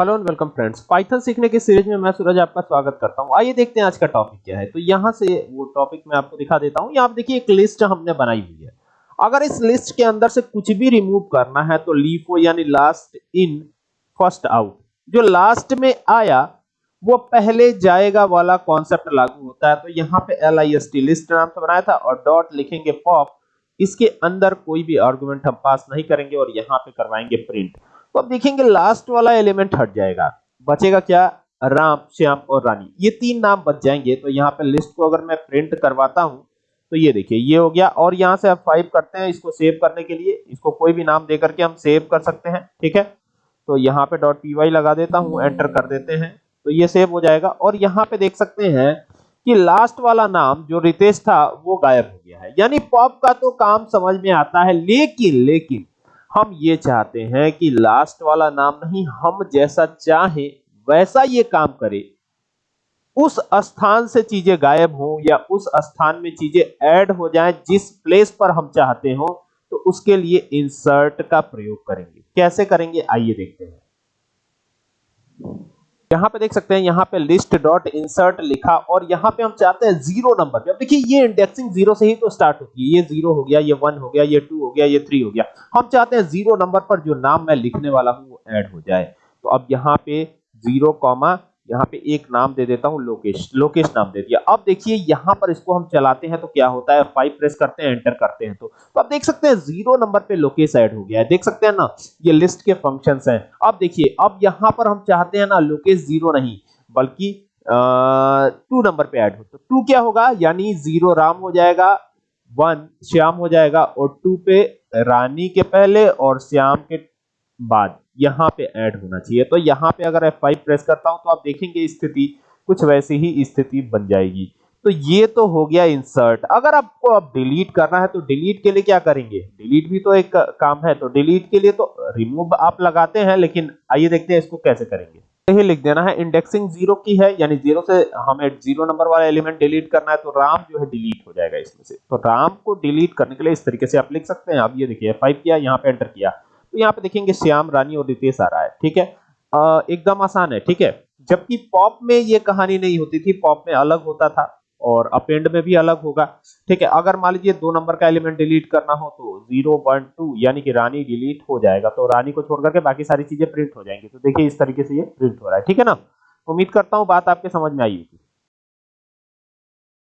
Hello and welcome friends Python सीखने की series में मैं सूरज आपका स्वागत करता हूँ। आइए देखते हैं आज का टॉपिक क्या है। तो यहाँ से वो टॉपिक मैं आपको दिखा देता हूँ। यहाँ आप देखिए, एक लिस्ट हमने बनाई हुई है। अगर इस लिस्ट के अंदर से कुछ भी रिमूव करना है तो लीफो यानी लास्ट इन फ़र्स्ट आउट जो लास्ट में आया, वो पहले जाएगा वाला कॉन्सेप्ट लागू होता है। तो यहाँ पे L I S T list नाम से बनाया था और डॉट लिखेंगे पॉप इसके अंदर कोई भी आर्गुमेंट हम पास नहीं करेंगे और यहाँ पे करवाएँगे प्रिंट तो अब देखेंगे लास्ट वाला एलिमेंट हट जाएगा। बचेगा क्या? राम, श्याम और रानी। ये तीन नाम बच जाएँगे तो यहाँ पे लिस्ट को अगर मैं प्रिंट करवाता हूँ तो ये देखिए, ये हो गया। और यहाँ से आप फाइव करते हैं इसको सेव करने के लिए। इसको कोई भी नाम दे करके हम सेव कर सकते हैं, ठीक है? तो यहाँ पे डॉट पी लगा देता हूँ एंटर कर देते हैं तो ये सेव हो जाएगा। और यहाँ पे देख सकते हैं कि लास्ट वाला नाम जो रितेश था, वो गायब हो गया है। यानी पॉप का तो काम समझ में आता है, लेकिन लेकिन हम ये चाहते हैं कि लास्ट वाला नाम नहीं, हम जैसा चाहे, वैसा ये काम करे। उस स्थान से चीज़ें गायब हो या उस स्थान में चीज़ें ऐड हो जाएँ, जिस प्लेस पर हम चाहते हो तो उसके लिए इंसर्ट का प्रयोग करेंगे। कैसे करेंगे? आइए देखते हैं। यहाँ पे देख सकते हैं, यहाँ पे लिस्ट डॉट इंसर्ट लिखा और यहाँ पे हम चाहते हैं ज़ीरो नंबर पे। अब देखिए, ये इंडेक्सिंग ज़ीरो से ही तो स्टार्ट होती है। ये ज़ीरो हो गया, ये वन हो गया, ये टू हो गया, ये थ्री हो गया। हम चाहते हैं ज़ीरो नंबर पर जो नाम मैं लिखने वाला हूँ, वो ऐड हो जाए। तो अब यहाँ पे ज़ीरो कॉमा यहाँ पे एक नाम दे देता हूँ लोकेश। लोकेश नाम दे दिया। अब देखिए यहाँ पर इसको हम चलाते हैं तो क्या होता है? फाइव प्रेस करते हैं एंटर करते हैं तो, तो अब देख सकते हैं ज़ीरो नंबर पे लोकेश ऐड हो गया है। देख सकते हैं ना ये लिस्ट के फ़ंक्शंस हैं। अब देखिए अब यहाँ पर हम चाहते हैं ना लोकेश ज़ीरो नहीं बल्कि टू नंबर पे ऐड हो। तो टू क्या होगा? यानी ज़ीरो राम हो जाएगा वन श्याम हो जाएगा और टू पे रानी के पहले और श्याम के बाद। यहाँ पे ऐड होना चाहिए। तो यहाँ पे अगर F5 प्रेस करता हूँ तो आप देखेंगे स्थिति कुछ वैसी ही स्थिति बन जाएगी। तो ये तो हो गया इंसर्ट अगर आपको अब डिलीट करना है तो डिलीट के लिए क्या करेंगे? डिलीट भी तो एक काम है तो डिलीट के लिए तो रिमूव आप लगाते हैं, लेकिन आइए देखते हैं इसको कैसे करेंगे। यही लिख देना है इंडेक्सिंग ज़ीरो की है, यानी ज़ीरो से हमें ज़ीरो नंबर वाला एलिमेंट डिलीट करना है तो राम जो है डिलीट हो जाएगा इसमें से। तो राम को डिलीट करने के लिए इस तरीके से आप लिख सकते हैं। अब ये देखिए फाइव किया, यहाँ पे एंटर किया। तो यहाँ पे देखेंगे श्याम, रानी और रितेश आ रहा है, ठीक है? एकदम आसान है, ठीक है? जबकि पॉप में ये कहानी नहीं होती थी, पॉप में अलग होता था और अपेंड में भी अलग होगा, ठीक है? अगर मान लीजिए दो नंबर का एलिमेंट डिलीट करना हो तो ज़ीरो, वन, टू, यानी कि रानी डिलीट हो जाएगा तो रानी को छोड़ करके बाकी सारी चीज़ें प्रिंट हो जाएँगी। तो देखिए इस तरीके से ये प्रिंट हो रहा है, ठीक है ना? उम्मीद करता हूँ बात आपके समझ में आई होगी।